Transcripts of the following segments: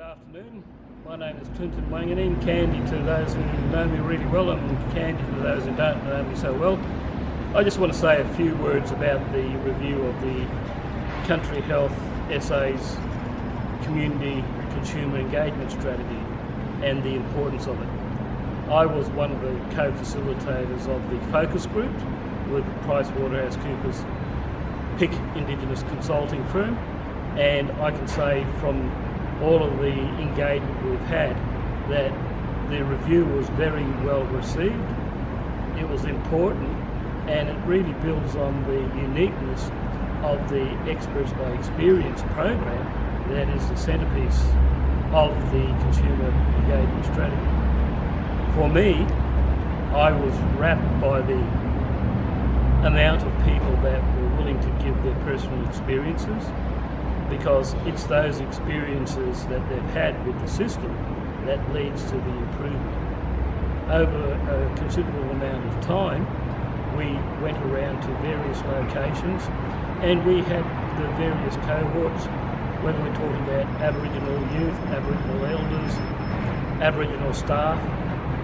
Good afternoon. My name is Klynton Wanganeen, Candy to those who know me really well and Candy to those who don't know me so well. I just want to say a few words about the review of the Country Health SA's Community Consumer Engagement Strategy and the importance of it. I was one of the co-facilitators of the focus group with PricewaterhouseCoopers PIC Indigenous Consulting Firm and I can say from all of the engagement we've had that the review was very well received. It was important and it really builds on the uniqueness of the Experts by Experience program that is the centrepiece of the consumer engagement strategy. For me, I was rapt by the amount of people that were willing to give their personal experiences because it's those experiences that they've had with the system that leads to the improvement. Over a considerable amount of time, we went around to various locations and we had the various cohorts, whether we're talking about Aboriginal youth, Aboriginal elders, Aboriginal staff,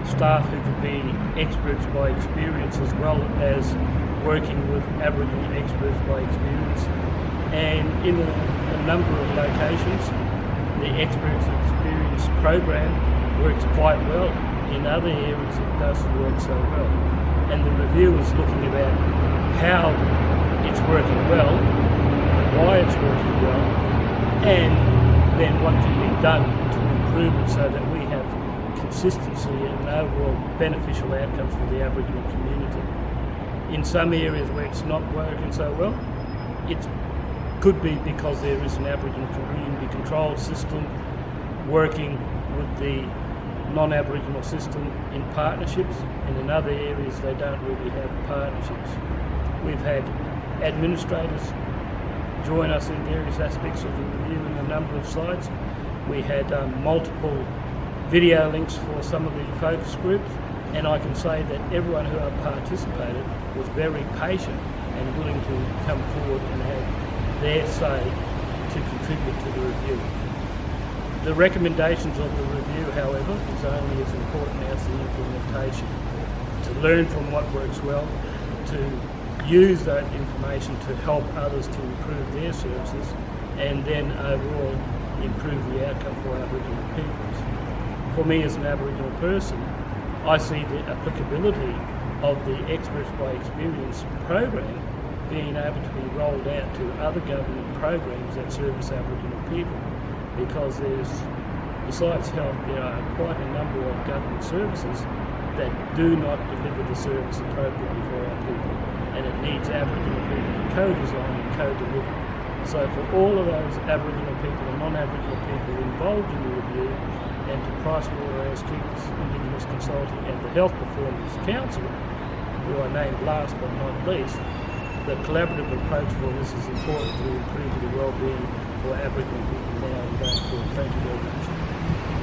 staff who could be experts by experience as well as working with Aboriginal experts by experience and in a, a number of locations the Experts Experience program works quite well. In other areas it doesn't work so well. And the review is looking about how it's working well, why it's working well, and then what can be done to improve it so that we have consistency and an overall beneficial outcome for the Aboriginal community. In some areas where it's not working so well, it's could be because there is an Aboriginal community control system working with the non-Aboriginal system in partnerships and in other areas they don't really have partnerships. We've had administrators join us in various aspects of the review in a number of sites. We had um, multiple video links for some of the focus groups and I can say that everyone who participated was very patient and willing to come forward and have their say to contribute to the review. The recommendations of the review, however, is only as important as the implementation. To learn from what works well, to use that information to help others to improve their services, and then overall improve the outcome for Aboriginal peoples. For me as an Aboriginal person, I see the applicability of the Experts by Experience program being able to be rolled out to other government programs that service Aboriginal people because there's, besides health, there are quite a number of government services that do not deliver the service appropriately for our people and it needs Aboriginal people to co-design and co-deliver. So for all of those Aboriginal people and non-Aboriginal people involved in the review and to PricewaterhouseCoopers Indigenous Consulting and the Health Performance Council, who I named last but not least, the collaborative approach for this is important to improve the well-being for Aboriginal people now and going forward. Thank you very much.